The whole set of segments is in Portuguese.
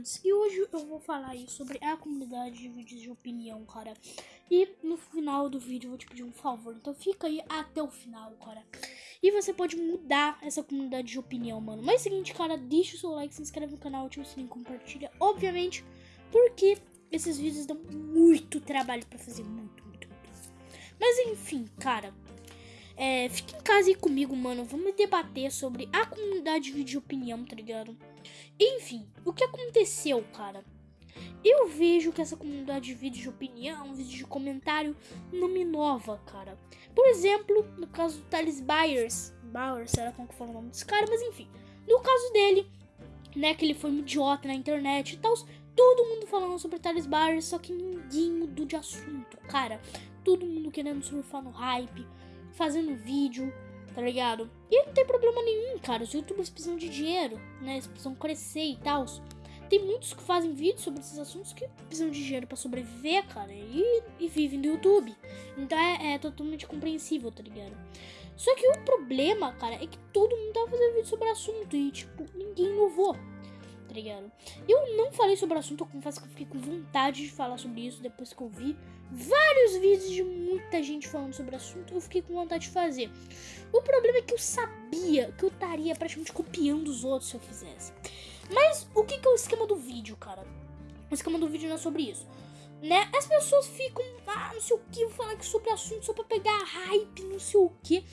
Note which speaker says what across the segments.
Speaker 1: Fernandes e hoje eu vou falar aí sobre a comunidade de vídeos de opinião, cara. E no final do vídeo eu vou te pedir um favor, então fica aí até o final, cara. E você pode mudar essa comunidade de opinião, mano. Mas é o seguinte, cara, deixa o seu like, se inscreve no canal, ativa o sininho, compartilha, obviamente, porque esses vídeos dão muito trabalho pra fazer, muito, muito, muito. Mas enfim, cara, é, fica em casa aí comigo, mano. Vamos debater sobre a comunidade de vídeo de opinião, tá ligado? Enfim, o que aconteceu, cara? Eu vejo que essa comunidade de vídeo de opinião, vídeo de comentário, não me inova, cara. Por exemplo, no caso do Thales Byers, Bauer, será como que fala o nome desse cara? Mas enfim, no caso dele, né, que ele foi um idiota na internet e tal, todo mundo falando sobre Thales Byers, só que ninguém mudou de assunto, cara. Todo mundo querendo surfar no hype, fazendo vídeo, tá ligado? E não tem problema nenhum, cara. Os youtubers precisam de dinheiro, né? Eles precisam crescer e tal. Tem muitos que fazem vídeos sobre esses assuntos que precisam de dinheiro para sobreviver, cara, e, e, vivem do YouTube. Então é, é, totalmente compreensível, tá ligado? Só que o problema, cara, é que todo mundo tava fazendo vídeo sobre o assunto e, tipo, ninguém inovou, tá ligado? Eu não falei sobre o assunto, eu confesso que eu fiquei com vontade de falar sobre isso depois que eu vi vários vídeos de muita gente falando sobre o assunto, eu fiquei com vontade de fazer. O problema é que eu sabia que eu estaria praticamente copiando os outros se eu fizesse. Mas o que, que é o esquema do vídeo, cara? O esquema do vídeo não é sobre isso. Né? As pessoas ficam, ah, não sei o que, aqui sobre assunto só pra pegar hype, não sei o que.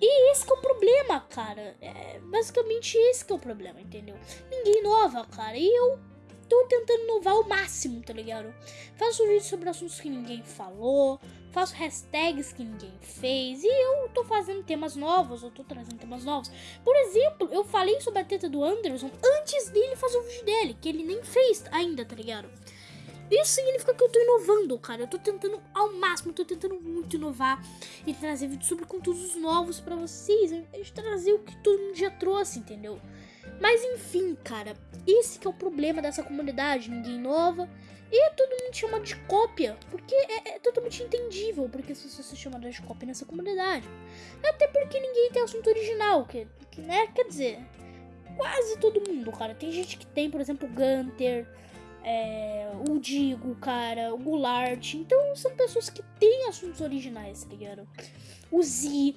Speaker 1: E esse cara. É basicamente esse que é o problema, entendeu? Ninguém inova, cara. E eu tô tentando inovar ao máximo, tá ligado? Faço vídeos sobre assuntos que ninguém falou, faço hashtags que ninguém fez, e eu tô fazendo temas novos, eu tô trazendo temas novos. Por exemplo, eu falei sobre a teta do Anderson antes dele fazer o vídeo dele, que ele nem fez ainda, tá ligado? Isso significa que eu tô inovando, cara. Eu tô tentando ao máximo, tô tentando muito inovar e trazer vídeos sobre conteúdos novos para vocês, de trazer o que todo mundo já trouxe, entendeu? Mas enfim, cara, esse que é o problema dessa comunidade, ninguém inova e todo mundo chama de cópia, porque é, é totalmente entendível porque se você se chama de cópia nessa comunidade. Até porque ninguém tem assunto original, que, que né, quer dizer, quase todo mundo, cara. Tem gente que tem, por exemplo, Gunter, é, o Digo, cara, o Goulart. Então são pessoas que têm assuntos originais, tá ligado? O Z.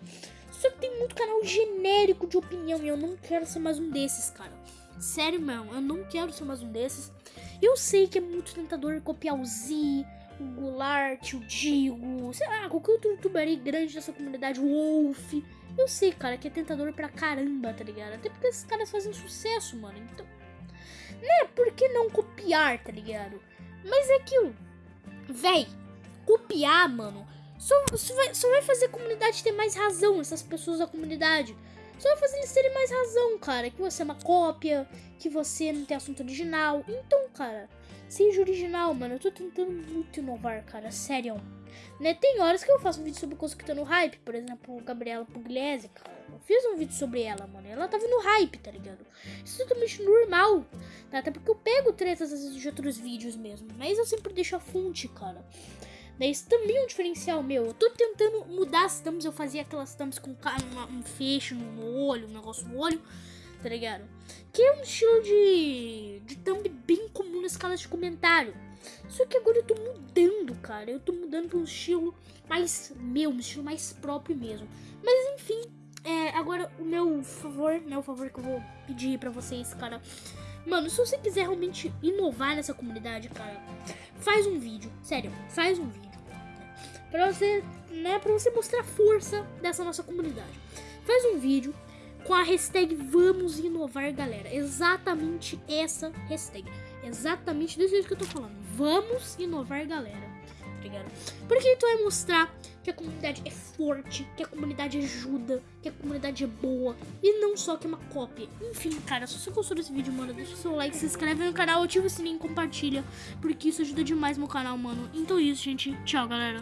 Speaker 1: Só que tem muito canal genérico de opinião e eu não quero ser mais um desses, cara. Sério, mesmo, eu não quero ser mais um desses. Eu sei que é muito tentador copiar o Z, o Goulart, o Digo, sei lá, qualquer outro youtuber aí grande dessa comunidade, o Wolf. Eu sei, cara, que é tentador pra caramba, tá ligado? Até porque esses caras fazem sucesso, mano. Então, né, por que não copiar, tá ligado? Mas é aquilo, véi, copiar, mano só, só, vai, só vai fazer a comunidade ter mais razão, essas pessoas da comunidade. Só vai fazer eles terem mais razão, cara. Que você é uma cópia, que você não tem assunto original. Então, cara, seja original, mano. Eu tô tentando muito inovar, cara. Sério. Né? Tem horas que eu faço um vídeo sobre tá no hype. Por exemplo, Gabriela Pugliese, cara. Eu fiz um vídeo sobre ela, mano. Ela tava no hype, tá ligado? Isso é totalmente normal. Tá? Até porque eu pego tretas às vezes de outros vídeos mesmo. Mas eu sempre deixo a fonte, cara. Né? Isso também é um diferencial meu. Eu tô tentando mudar as thumbs. Eu fazia aquelas thumbs com um fecho no olho, um negócio no olho, tá ligado? Que é um estilo de, de thumb bem comum nas escalas de comentário. Só que agora eu tô mudando, cara. Eu tô mudando pra um estilo mais meu, um estilo mais próprio mesmo. Mas enfim, é, agora o meu favor, né? O favor que eu vou pedir pra vocês, cara. Mano, se você quiser realmente inovar nessa comunidade, cara, faz um vídeo. Sério, faz um vídeo para você, né, para você mostrar a força dessa nossa comunidade. Faz um vídeo com a hashtag Vamos Inovar Galera. Exatamente essa hashtag. Exatamente desse jeito que eu tô falando. Vamos Inovar Galera. Obrigado. Porque então vai mostrar que a comunidade é forte, que a comunidade ajuda, que a comunidade é boa e não só que é uma cópia. Enfim, cara, se você gostou desse vídeo, mano, deixa o seu like, se inscreve no canal, ativa o sininho, compartilha, porque isso ajuda demais meu canal, mano. Então é isso, gente. Tchau, galera.